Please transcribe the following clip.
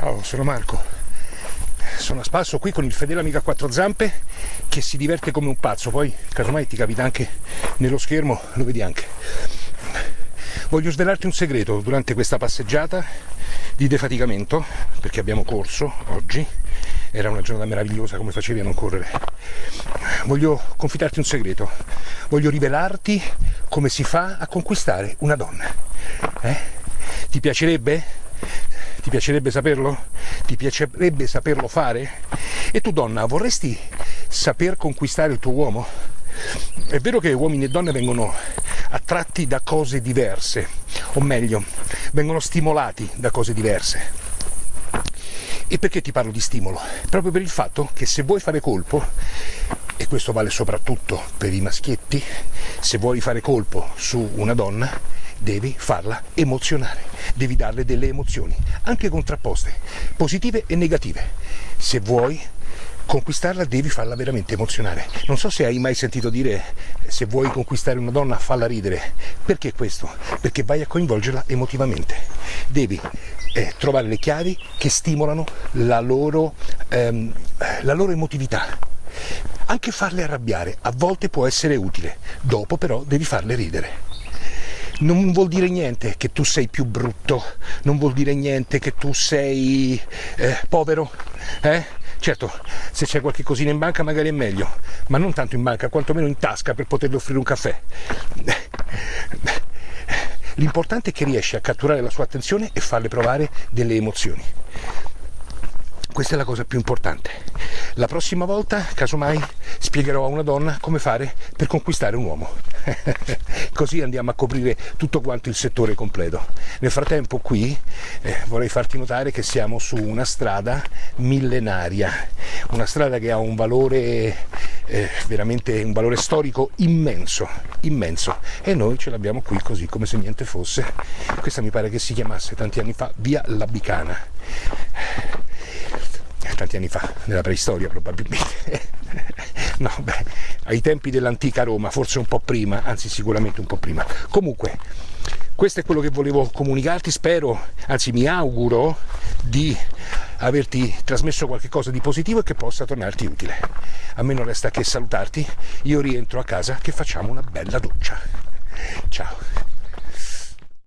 Ciao, sono Marco. Sono a spasso qui con il fedele amico a quattro zampe che si diverte come un pazzo. Poi, casomai ti capita anche nello schermo, lo vedi anche. Voglio svelarti un segreto durante questa passeggiata di defaticamento, perché abbiamo corso oggi. Era una giornata meravigliosa, come facevi a non correre. Voglio confidarti un segreto. Voglio rivelarti come si fa a conquistare una donna. Eh? Ti piacerebbe? Ti piacerebbe saperlo? Ti piacerebbe saperlo fare? E tu donna, vorresti saper conquistare il tuo uomo? È vero che uomini e donne vengono attratti da cose diverse, o meglio, vengono stimolati da cose diverse. E perché ti parlo di stimolo? Proprio per il fatto che se vuoi fare colpo, e questo vale soprattutto per i maschietti, se vuoi fare colpo su una donna, devi farla emozionare, devi darle delle emozioni, anche contrapposte, positive e negative. Se vuoi conquistarla devi farla veramente emozionare. Non so se hai mai sentito dire se vuoi conquistare una donna falla ridere. Perché questo? Perché vai a coinvolgerla emotivamente. Devi eh, trovare le chiavi che stimolano la loro, ehm, la loro emotività. Anche farle arrabbiare a volte può essere utile, dopo però devi farle ridere non vuol dire niente che tu sei più brutto, non vuol dire niente che tu sei eh, povero, eh? Certo, se c'è qualche cosina in banca magari è meglio, ma non tanto in banca, quantomeno in tasca per poterle offrire un caffè. L'importante è che riesci a catturare la sua attenzione e farle provare delle emozioni. Questa è la cosa più importante. La prossima volta, casomai, spiegherò a una donna come fare per conquistare un uomo. Così andiamo a coprire tutto quanto il settore completo. Nel frattempo qui eh, vorrei farti notare che siamo su una strada millenaria, una strada che ha un valore eh, veramente un valore storico immenso, immenso e noi ce l'abbiamo qui così come se niente fosse. Questa mi pare che si chiamasse tanti anni fa Via Labicana tanti anni fa, nella preistoria probabilmente. no, beh, ai tempi dell'antica Roma, forse un po' prima, anzi sicuramente un po' prima. Comunque, questo è quello che volevo comunicarti, spero, anzi mi auguro di averti trasmesso qualcosa di positivo e che possa tornarti utile. A me non resta che salutarti, io rientro a casa che facciamo una bella doccia. Ciao!